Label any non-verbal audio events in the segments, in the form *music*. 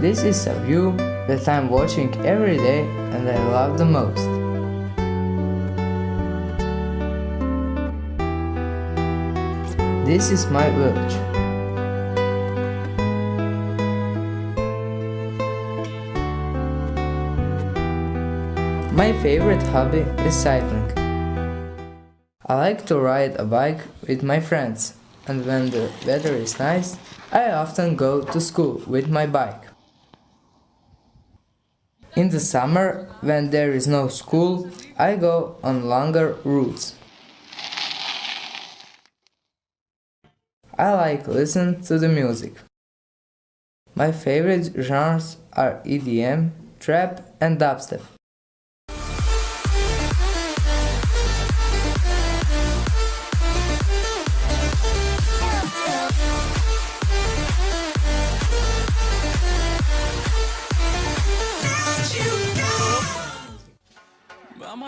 This is a view that I'm watching every day and I love the most. This is my village. My favorite hobby is cycling. I like to ride a bike with my friends and when the weather is nice, I often go to school with my bike. In the summer, when there is no school, I go on longer routes. I like listen to the music. My favorite genres are EDM, trap and dubstep.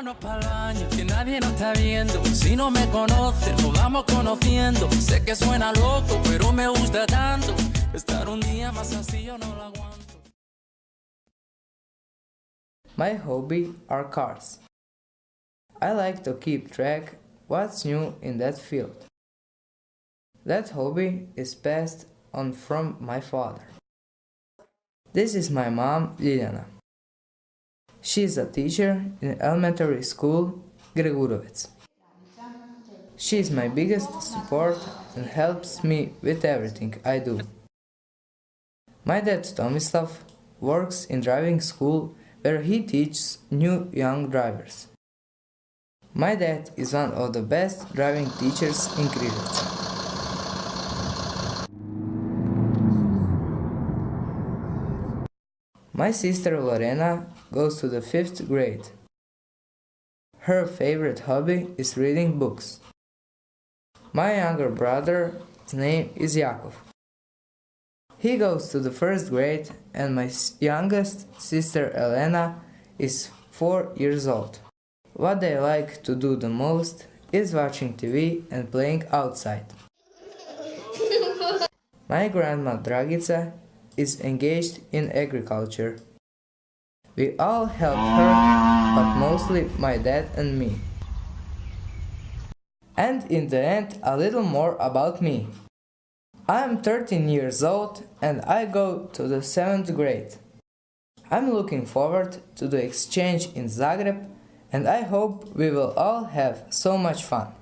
Vámonos baño, que nadie nos está viendo. Si no me nos vamos conociendo. Sé que suena loco, pero me gusta tanto. Estar un día más así yo no lo aguanto. My hobby are cars. I like to keep track what's new in that field. That hobby is passed on from my father. This is my mom, Liliana. She is a teacher in elementary school, Gregurovec. She is my biggest support and helps me with everything I do. My dad Tomislav works in driving school where he teaches new young drivers. My dad is one of the best driving teachers in Križevci. My sister Lorena goes to the fifth grade. Her favorite hobby is reading books. My younger brother's name is Jakov. He goes to the first grade and my youngest sister Elena is 4 years old. What they like to do the most is watching TV and playing outside. *laughs* My grandma Dragica is engaged in agriculture. We all help her, but mostly my dad and me. And in the end, a little more about me. I am 13 years old and I go to the 7th grade. I'm looking forward to the exchange in Zagreb and I hope we will all have so much fun.